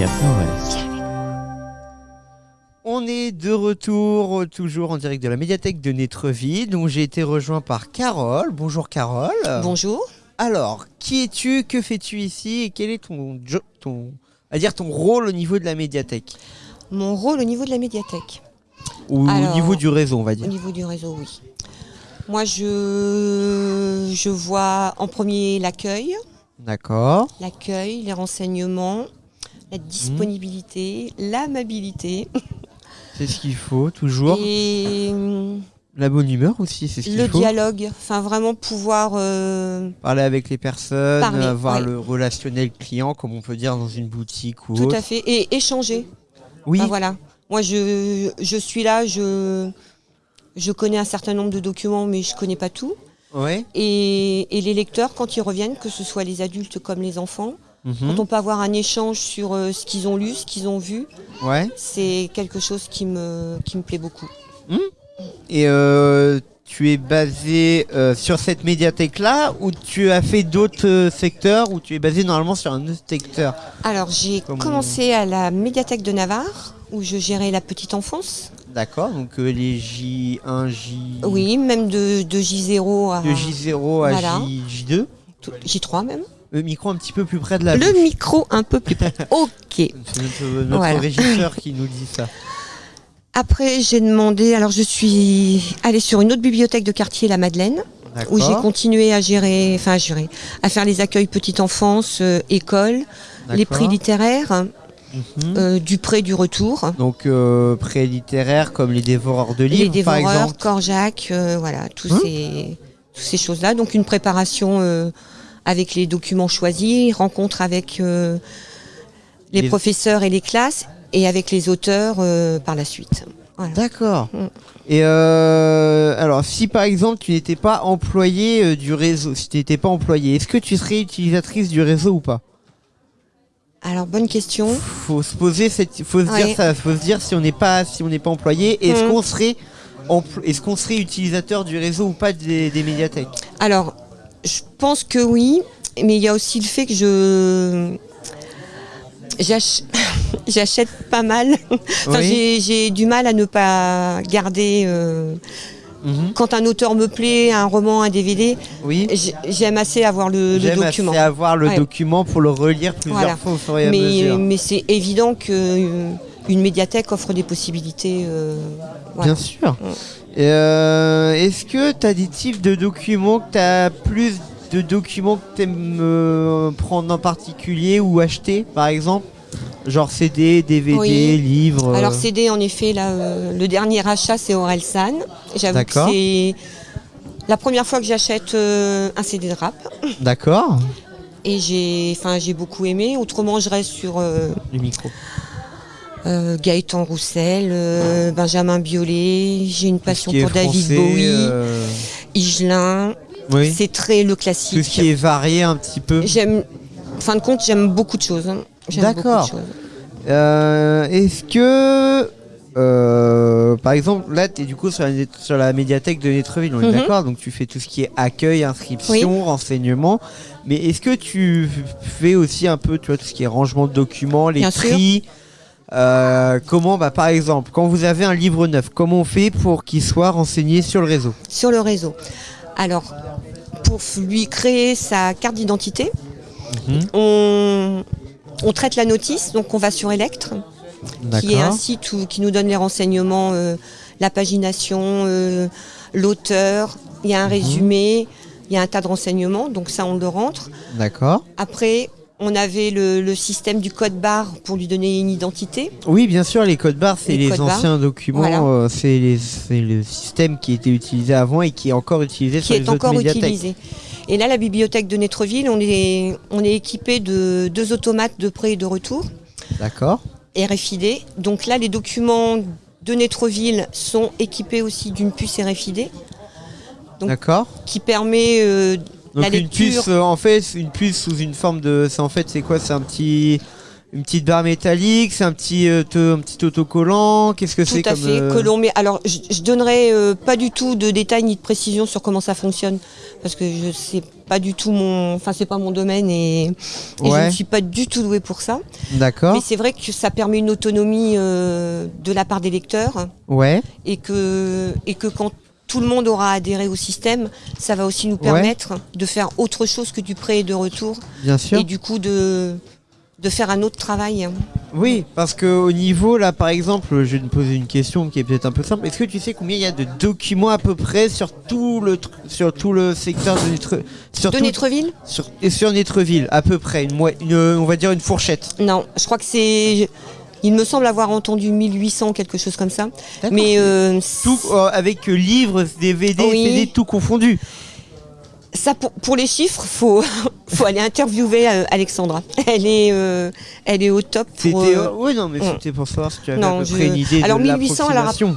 Cap Nord-Est. On est de retour, toujours en direct de la médiathèque de Nétreville, dont j'ai été rejoint par Carole. Bonjour Carole. Bonjour. Alors, qui es-tu? Que fais-tu ici? Et quel est ton, ton, à dire ton rôle au niveau de la médiathèque? Mon rôle au niveau de la médiathèque. Ou Alors, au niveau du réseau, on va Au dire. niveau du réseau, oui. Moi, je, je vois en premier l'accueil, D'accord. l'accueil, les renseignements, la Mhm. disponibilité, l'amabilité C'est ce qu'il faut, toujours. et hum, La bonne humeur aussi, c'est ce qu'il le faut. dialogue. Enfin, vraiment pouvoir. euh, Parler avec les personnes, Parler, avoir ouais. le relationnel client, comme on peut dire dans une boutique ou tout autre. à fait. Et échanger. Oui, voilà. Moi, je, je suis là, je, je connais un certain nombre de documents, mais je connais pas tout. ouais. Et, et les lecteurs, quand ils reviennent, que ce soit les adultes comme les enfants, mhm, quand on peut avoir un échange sur euh, ce qu'ils ont lu, ce qu'ils ont vu, ouais. c'est quelque chose qui me, qui me plaît beaucoup. Et euh, tu es basé euh, sur cette médiathèque-là ou tu as fait d'autres secteurs ou tu es basé normalement sur un autre secteur? Alors, j'ai Comme- commencé à la médiathèque de Navarre, où je gérais la petite enfance. D'accord, donc euh, les J1, J... Oui, même de, de J0 à de J0 à Voilà. J, 2 tout- J3 même. Le micro un petit peu plus près de la Le bouche. micro un peu plus près. Ok. C'est notre, notre Voilà. régisseur qui nous dit ça. Après, j'ai demandé, alors je suis allée sur une autre bibliothèque de quartier, la Madeleine, où j'ai continué à gérer, enfin à gérer, à faire les accueils petite enfance, euh, école, les prix littéraires, Mhm. euh, du prêt du retour, Donc euh, prêt littéraire comme les dévoreurs de livres les par dévoreurs, exemple. Corjac, euh, voilà, tous Hein ces, toutes ces choses-là. Donc une préparation euh, avec les documents choisis, rencontre avec euh, les, Les- professeurs et les classes, et avec les auteurs euh, par la suite. Voilà. D'accord. Mm. Et euh, alors, si par exemple tu n'étais pas employé du réseau, si tu n'étais pas employé, est-ce que tu serais utilisatrice du réseau ou pas? Alors bonne question. Faut se poser cette, faut se Ouais. dire ça, faut se dire si on n'est pas, si on n'est pas employé, est-ce Mm. qu'on serait, est-ce qu'on serait utilisateur du réseau ou pas des, des médiathèques? Alors, je pense que oui, mais il y a aussi le fait que je j'ach- j'achète pas mal. enfin, Oui. j'ai- du mal à ne pas garder. euh, Mhm. Quand un auteur me plaît, un roman, un DVD, Oui. j'aime assez avoir le, le J'aime document. assez avoir le Ouais. document pour le relire plusieurs Voilà. fois au fur et à Mais, mesure. mais c'est évident que euh, une médiathèque offre des possibilités. euh, voilà. Bien sûr. Euh, Est-ce que tu as des types de documents que tu as plus de documents que tu aimes prendre en particulier ou acheter par exemple? Genre CD, DVD, Oui. livres Alors euh, CD, en effet, là, euh, le dernier achat, c'est Orelsan. J'avoue que c'est la première fois que j'achète euh, un CD de rap. D'accord. Et j'ai beaucoup aimé. Autrement, je reste sur euh, Le micro. Euh, Gaëtan Roussel, euh, Benjamin Biolay. J'ai une passion Tout pour David français, Bowie, euh, Higelin. oui. C'est très le Tout classique. ce qui est varié un petit peu. J'aime, en fin de compte, j'aime beaucoup de choses. hein. D'accord. Est-ce que, euh, par exemple, là, tu es du coup sur la, sur la médiathèque de Netreville, on est Mhm. d'accord Donc tu fais tout ce qui est accueil, inscription, renseignement. Mais est-ce que tu fais aussi un peu, tu vois, tout ce qui est rangement de documents, les Bien sûr. Euh, comment, bah, par exemple, quand vous avez un livre neuf, comment on fait pour qu'il soit renseigné sur le réseau? Sur le réseau. Alors, pour lui créer sa carte d'identité, Mhm. on, on traite la notice, donc on va sur Electre, qui est un site où- qui nous donne les renseignements, euh, la pagination, euh, l'auteur, il y a un Mhm. résumé, il y a un tas de renseignements, donc ça on le rentre. D'accord. Après, on avait le, le système du code barre pour lui donner une identité. Oui, bien sûr, les codes barres, c'est Les les, codes barres. anciens documents, Voilà. euh, c'est le système qui était utilisé avant et qui est encore utilisé qui sur est les encore utilisé. Et là, la bibliothèque de Netreville, on est, on est équipé de deux automates de prêt et de retour, D'accord. RFID. Donc là, les documents de Netreville sont équipés aussi d'une puce RFID D'accord. qui permet euh, Donc la une lecture. puce, euh, en fait, une puce sous une forme de, c'est en fait, c'est quoi? C'est un petit, une petite barre métallique, c'est un petit, euh, te- un petit autocollant. Qu'est-ce que c'est Tout à comme fait. euh, Que l'on met. Alors, je, je donnerai euh, pas du tout de détails ni de précision sur comment ça fonctionne, parce que je sais pas du tout mon. Enfin, c'est pas mon domaine et, et je ne suis pas du tout douée pour ça. D'accord. Mais c'est vrai que ça permet une autonomie de la part des lecteurs Ouais. et que et que quand tout le monde aura adhéré au système, ça va aussi nous Ouais. permettre de faire autre chose que du prêt et de retour, Bien sûr. et du coup de de faire un autre travail. Oui, parce que au niveau là, par exemple, je vais te poser une question qui est peut-être un peu simple. Est-ce que tu sais combien il y a de documents à peu près sur tout le sur tout le secteur de Netre- sur De tout- Netreville sur, et sur Netreville à peu près une- on va dire une fourchette. Non, je crois que c'est. Il me semble avoir entendu 1800, quelque chose comme ça. Mais euh, tout euh, avec euh, livres, DVD, Oui. CD, tout confondu. ça, pour, pour les chiffres, faut faut aller interviewer Alexandra. Elle est euh, elle est au top. Pour, oui non mais mm. c'était pour savoir si tu avais Non, à peu je- près une idée Alors, de 1800, elle a l'approximation.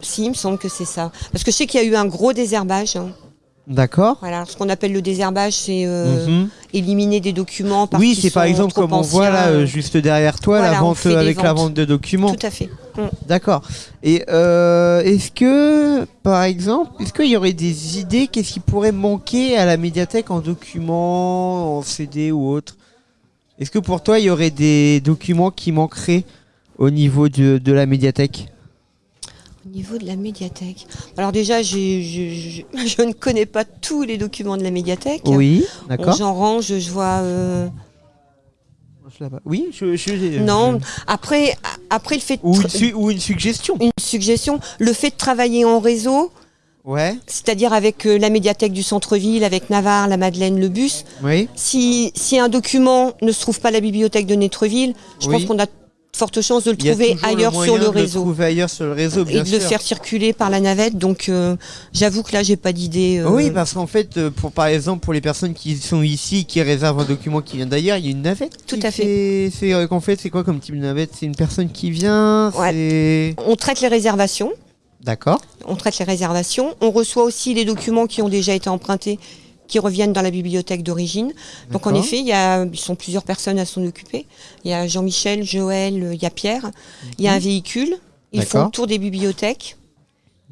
Si, il me semble que c'est ça. Parce que je sais qu'il y a eu un gros désherbage. hein. D'accord. Voilà, ce qu'on appelle le désherbage, c'est euh, Mhm. éliminer des documents. Oui, c'est par exemple comme on voit là euh, juste derrière toi Voilà, la vente euh, avec la vente de documents. Tout à fait. Mm. D'accord. Et euh, est-ce que, par exemple, est-ce qu'il y aurait des idées Qu'est-ce qui pourrait manquer à la médiathèque en documents, en CD ou autre? Est-ce que pour toi, il y aurait des documents qui manqueraient au niveau de, de la médiathèque? Au niveau de la médiathèque. Alors déjà, je, je- je ne connais pas tous les documents de la médiathèque. Oui, d'accord. J'en range, je vois. euh, Oui, je, je- Non. Après, après le fait de Ou une, su- ou une suggestion. une suggestion, le fait de travailler en réseau, Ouais, c'est-à-dire avec euh, la médiathèque du centre-ville, avec Navarre, la Madeleine, le bus. oui. Si, si un document ne se trouve pas à la bibliothèque de Netreville, je Oui. pense qu'on a de fortes chances de le trouver ailleurs sur le de réseau. trouver ailleurs sur le réseau, bien et de le faire circuler par la navette. Donc, euh, j'avoue que là, j'ai pas d'idée. euh, Oui, parce qu'en fait, euh, pour par exemple, pour les personnes qui sont ici, qui réservent un document qui vient d'ailleurs, il y a une navette. Tout à fait. C'est euh, qu'en fait, c'est quoi comme type de navette? C'est une personne qui vient. Ouais. On traite les réservations. d'accord. On traite les réservations. On reçoit aussi les documents qui ont déjà été empruntés, qui reviennent dans la bibliothèque d'origine. Donc en effet, il y a, ils sont plusieurs personnes à s'en occuper. Il y a Jean-Michel, Joël, euh, il y a Pierre. Il y a un véhicule. Ils font le tour des bibliothèques.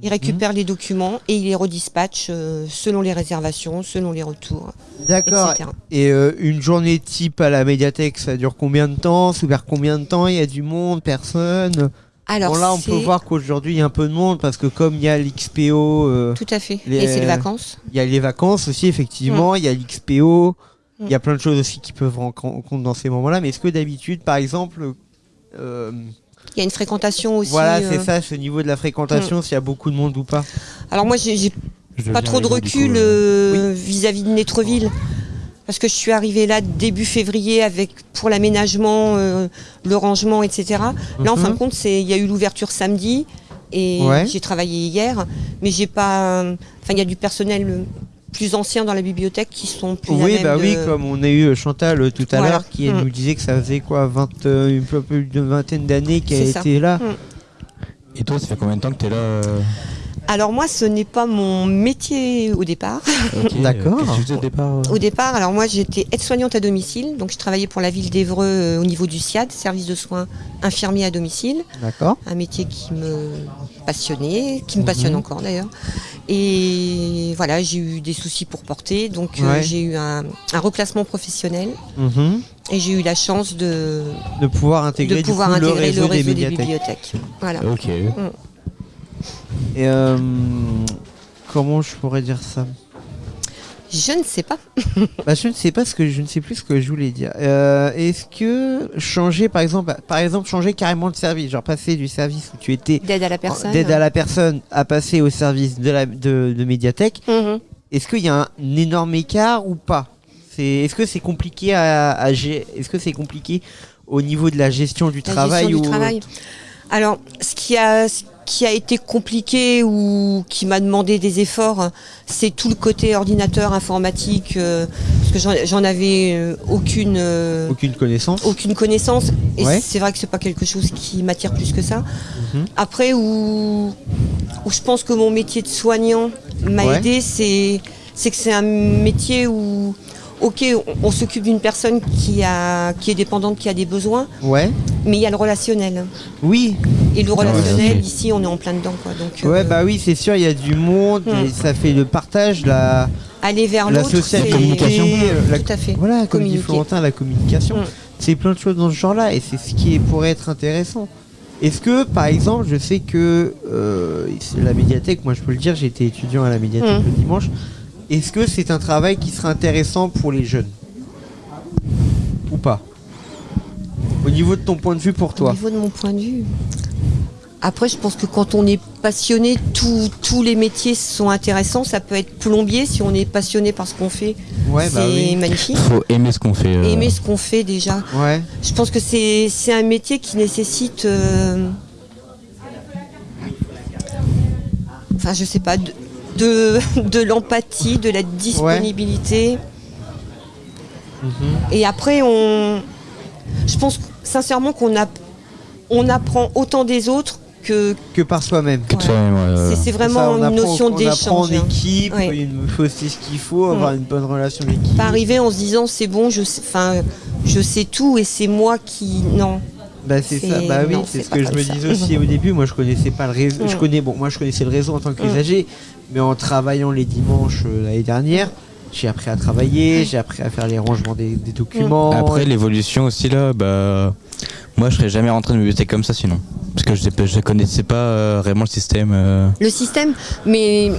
Ils récupèrent les documents et ils les redispatchent euh, selon les réservations, selon les retours, D'accord. Et euh, une journée type à la médiathèque, ça dure combien de temps? C'est ouvert combien de temps? Il y a du monde, personne? Alors Bon là, on peut voir qu'aujourd'hui il y a un peu de monde parce que comme il y a l'XPO, euh, Tout à fait. Les- Et c'est les vacances. il y a les vacances aussi effectivement, il y a l'XPO, il y a plein de choses aussi qui peuvent rentrer en compte dans ces moments-là. Mais est-ce que d'habitude, par exemple, euh, Il y a une fréquentation aussi. voilà, euh, c'est ça, ce niveau de la fréquentation, s'il y a beaucoup de monde ou pas Alors moi, j'ai pas trop de recul euh, vis-à-vis de Netreville. Parce que je suis arrivée là début février avec pour l'aménagement, euh, le rangement, etc. Là, en Mhm. fin de compte, c'est il y a eu l'ouverture samedi et Ouais. j'ai travaillé hier, mais j'ai pas. Enfin, il y a du personnel euh, plus ancien dans la bibliothèque qui sont plus à Oui, même bah de- oui, comme on a eu Chantal euh, tout à Voilà. l'heure qui Mm. nous disait que ça faisait quoi, 20, euh, une peu plus d'une vingtaine d'années qu'elle était là. Et toi, ça fait combien de temps que tu es là euh, Alors moi, ce n'est pas mon métier au départ. D'accord. au départ euh Au départ, alors moi j'étais aide-soignante à domicile, donc je travaillais pour la ville d'Evreux euh, au niveau du SIAD, service de soins infirmiers à domicile, D'accord. un métier qui me passionnait, qui me Mhm. passionne encore d'ailleurs. Et voilà, j'ai eu des soucis pour porter, donc euh, Ouais. j'ai eu un, un reclassement professionnel Mhm. et j'ai eu la chance de, De pouvoir intégrer, de du pouvoir coup, intégrer le réseau, le réseau des bibliothèques. Voilà. Ok. Et euh, comment je pourrais dire ça? Je ne sais pas. Bah, je ne sais pas ce que je ne sais plus ce que je voulais dire. Euh, Est-ce que changer par exemple, par exemple changer carrément de service, genre passer du service où tu étais D'aide à la personne. d'aide à la personne à passer au service de la de, de médiathèque, Mhm. est-ce qu'il y a un, énorme écart ou pas? Est-ce que c'est compliqué à, est-ce que c'est compliqué au niveau de la gestion du La travail gestion ou du travail. Alors, ce qui a, ce qui a été compliqué ou qui m'a demandé des efforts, c'est tout le côté ordinateur informatique, euh, parce que j'en- avais euh, aucune, euh, aucune connaissance aucune connaissance. Et Ouais. c'est vrai que c'est pas quelque chose qui m'attire plus que ça. Mhm. Après, où, où je pense que mon métier de soignant m'a Ouais. aidé, c'est c'est que c'est un métier où ok, on, on s'occupe d'une personne qui, a, qui est dépendante, qui a des besoins, Ouais. mais il y a le relationnel. Oui. Et le relationnel, ouais. ici, on est en plein dedans. Quoi. Donc, Ouais, euh, bah oui, c'est sûr, il y a du monde, Hmm. et ça fait le partage, la, aller vers la l'autre, euh, la- Tout à fait. Voilà, comme dit. Florentin, la communication. Mm. C'est plein de choses dans ce genre-là et c'est ce qui pourrait être intéressant. Est-ce que, par exemple, je sais que euh, c'est la médiathèque, moi je peux le dire, été étudiant à la médiathèque Mm. le dimanche. Est-ce que c'est un travail qui serait intéressant pour les jeunes Ou pas Au niveau de ton point de vue pour Au toi niveau de mon point de vue. Après, je pense que quand on est passionné, tous- tous les métiers sont intéressants. Ça peut être plombier si on est passionné par ce qu'on fait. Ouais, c'est bah oui. magnifique. Faut aimer ce qu'on fait. euh, Aimer ce qu'on fait déjà. Ouais, Je pense que c'est c'est un métier qui nécessite. euh, Enfin, je sais pas. De, de, de l'empathie, de la disponibilité. Et après, on. Je pense sincèrement qu'on a, on apprend autant des autres que. que par soi-même. Ouais. ouais, C'est ouais. c'est Ça, vraiment on une apprend- notion On apprend en d'échange. hein. équipe, Ouais. il faut c'est ce qu'il faut, avoir Mm. une bonne relation d'équipe. Pas arriver en se disant c'est bon, je sais, enfin, je sais tout et c'est moi qui. Non. Bah c'est ça, bah oui, c'est ce que je me disais aussi au début. Moi, je connaissais pas le réseau. Je Mm. connais, bon, moi, je connaissais le réseau en tant Mm. qu'usager, mais en travaillant les dimanches euh, l'année dernière, j'ai appris à travailler, j'ai appris à faire les rangements des, des documents. Après l'évolution aussi là, bah moi je serais jamais rentré dans une bibliothèque comme ça sinon. Parce que je connaissais pas euh, vraiment le système. euh, Le système, mais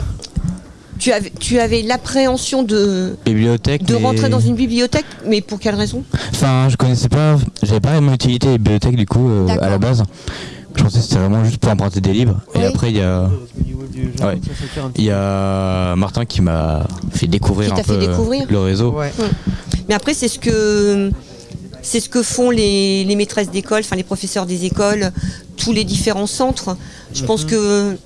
tu avais, tu avais l'appréhension de, bibliothèque. de mais- rentrer dans une bibliothèque, mais pour quelle raison? Enfin, je connaissais pas, j'avais pas vraiment utilité les bibliothèques du coup euh, à la base. Je pensais que c'était vraiment juste pour emprunter des livres. Et après il y a, Ouais. il y Martin qui m'a fait découvrir un peu découvrir. le réseau. Ouais. Mais après, c'est ce que c'est ce que font les, les maîtresses d'école, enfin les professeurs des écoles, tous les différents centres. Je pense Mhm. que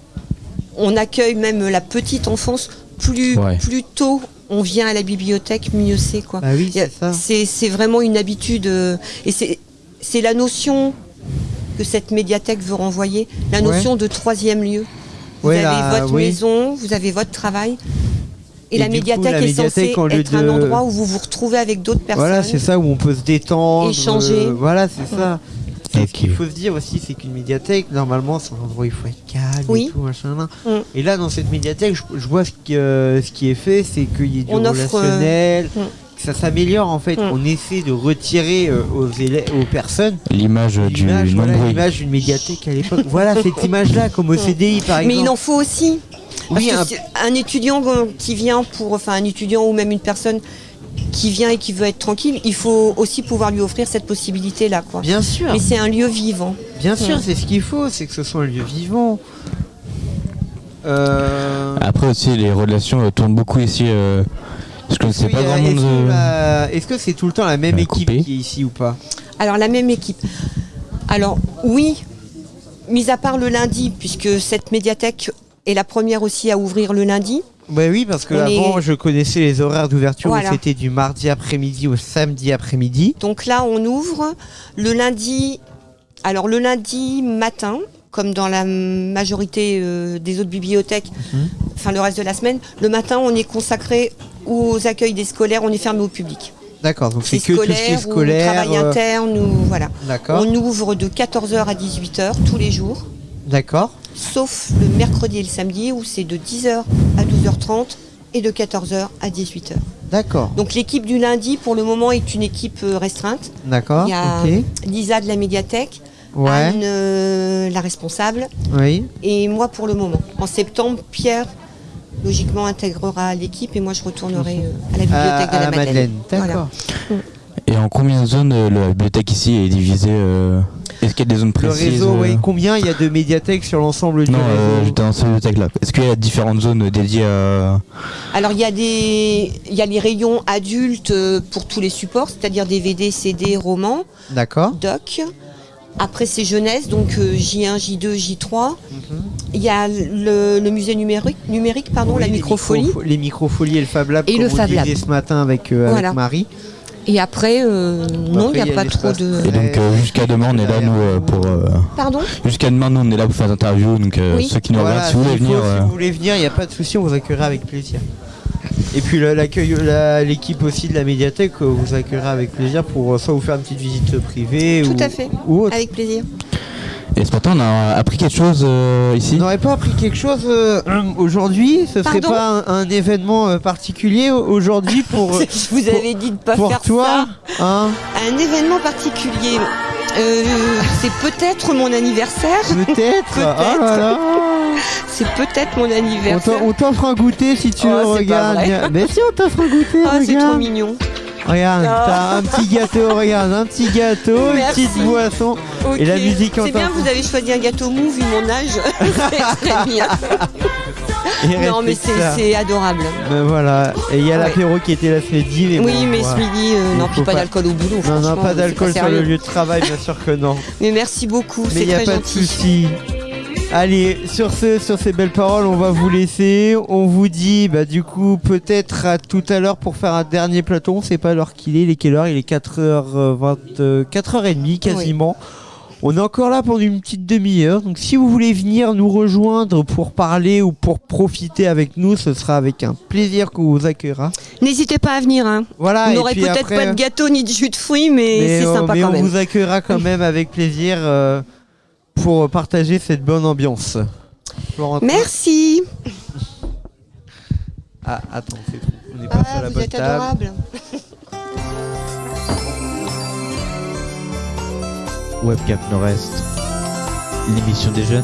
on accueille même la petite enfance plus Ouais. plus tôt. On vient à la bibliothèque, mieux c'est quoi. Bah oui, c'est vraiment une habitude euh, et c'est c'est la notion que cette médiathèque veut renvoyer, la Ouais. notion de troisième lieu. Vous Ouais, avez la- votre oui. maison, vous avez votre travail. Et, Et la coup, médiathèque est censée être un endroit où vous vous retrouvez avec d'autres personnes. Voilà, c'est ça où on peut se détendre, Échanger. euh, voilà, c'est ça. Et Ok. Ce qu'il faut se dire aussi, c'est qu'une médiathèque, normalement, c'est un endroit où il faut être calme Oui. et tout, machin. là. Mm. Et là, dans cette médiathèque, je, je vois ce qui, euh, ce qui est fait, c'est qu'il y ait du On offre, relationnel, euh, mm. Ça s'améliore en fait. Mm. On essaie de retirer euh, aux, élèves, aux personnes L'image du l'image voilà, d'une médiathèque à l'époque. voilà cette image-là, comme au CDI par Mais exemple. il en faut aussi. Parce Oui, que un- étudiant qui vient pour, enfin un étudiant ou même une personne qui vient et qui veut être tranquille, il faut aussi pouvoir lui offrir cette possibilité-là, quoi. Bien sûr, Mais c'est un lieu vivant. bien sûr, Mm. c'est ce qu'il faut, c'est que ce soit un lieu vivant. Euh... Après aussi les relations euh, tournent beaucoup ici. euh, je connaissais Est-ce pas qu'il y a- grand monde. Est-ce que, la- est-ce que c'est tout le temps la même équipe coupé. qui est ici ou pas Alors la même équipe. Alors oui, mis à part le lundi, puisque cette médiathèque est la première aussi à ouvrir le lundi. Bah oui, parce que On avant, est- je connaissais les horaires d'ouverture Voilà. où c'était du mardi après-midi au samedi après-midi. Donc là, on ouvre le lundi. Alors le lundi matin, comme dans la majorité euh, des autres bibliothèques, Mhm. enfin le reste de la semaine, le matin, on est consacré aux accueils des scolaires, on est fermé au public. D'accord, donc c'est que tout ce qui est scolaire ou travail euh, interne ou voilà. D'accord, On ouvre de 14h à 18h tous les jours. d'accord, sauf le mercredi et le samedi où c'est de 10h à 12h30 et de 14h à 18h. d'accord, Donc l'équipe du lundi pour le moment est une équipe euh, restreinte. d'accord, Il y a. Lisa de la médiathèque, Ouais, Anne euh, la responsable oui, et moi pour le moment. En septembre, Pierre logiquement intégrera l'équipe et moi je retournerai euh, à la bibliothèque à de la la Madeleine. Madeleine, Voilà. d'accord. Et en combien de zones euh, la bibliothèque ici est divisée euh, Est-ce qu'il y a des zones Le précises réseau, euh, oui, combien il y a de médiathèques sur l'ensemble du Non, euh, réseau dans cette bibliothèque-là. Est-ce qu'il y a différentes zones dédiées à. Alors il y a des il y a les rayons adultes pour tous les supports, c'est-à-dire DVD, CD, romans. D'accord. doc. Après, c'est jeunesse, donc euh, J1, J2, J3. Il y a le, le musée numérique, numérique pardon, Oui, la les microfolie. micro- Les microfolies et le Fab Lab, Et comme le on Fab Lab. ce matin avec, euh, avec Voilà. Marie. Et après, euh, non, il n'y après, il a a pas trop de. Et donc euh, jusqu'à demain, on est là, nous, euh, pour. euh, Pardon? Jusqu'à demain, nous, on est là pour faire des interviews. Donc euh, Oui. ceux qui nous Voilà, regardent, si vous voulez venir. si vous voulez venir, il n'y a pas de souci, on vous accueillera avec plaisir. Et puis l'accueil, la- l'équipe aussi de la médiathèque euh, vous accueillera avec plaisir pour euh, soit vous faire une petite visite privée Tout ou, à fait. ou autre. Avec plaisir. Et ce matin, on a appris quelque chose euh, ici. On n'aurait pas appris quelque chose euh, aujourd'hui? Ce serait Pardon? pas un, un événement euh, particulier au- aujourd'hui pour, Je vous avais dit de pas pour faire toi hein? Un événement particulier. Euh, c'est peut-être mon anniversaire. Peut-être? Peut-être. Oh là là C'est peut-être mon On anniversaire. On t'offre un goûter si tu Oh, veux, c'est pas regarde. vrai. Viens. Mais si on t'offre un goûter, Ah, c'est trop mignon. Regarde, Ah. t'as un petit gâteau, regarde, un petit gâteau, une petite boisson. Et la musique en C'est bien, vous avez choisi un gâteau mou vu mon âge. c'est très bien. Et Non, mais c'est adorable. Ben voilà, et il y a Ouais. l'apéro qui était là ce midi. Mais Oui, bon, mais voilà. ce midi, euh, non, puis pas pas- d'alcool au boulot. Non, non, pas d'alcool sur le lieu de travail, bien sûr que non. Mais merci beaucoup, Mais c'est il n'y a très pas de souci. Allez, sur, ce, sur ces belles paroles, on va vous laisser. On vous dit, bah, du coup, peut-être à tout à l'heure pour faire un dernier plateau. On sait pas l'heure qu'il est. Il est quelle heure? Il est 4h20, euh, 4h30 quasiment. On est encore là pendant une petite demi-heure. Donc, si vous voulez venir nous rejoindre pour parler ou pour profiter avec nous, ce sera avec un plaisir qu'on vous accueillera. N'hésitez pas à venir. Hein. Voilà. On n'aurait peut-être après- pas de gâteau ni de jus de fruits, mais, mais, c'est euh, sympa mais quand on même. vous accueillera quand même avec plaisir euh, pour partager cette bonne ambiance. Merci. Ah, attends, c'est tout. On est passé à Ah, la vous bonne êtes table. adorable. Webcam Nord-Est, l'émission des jeunes.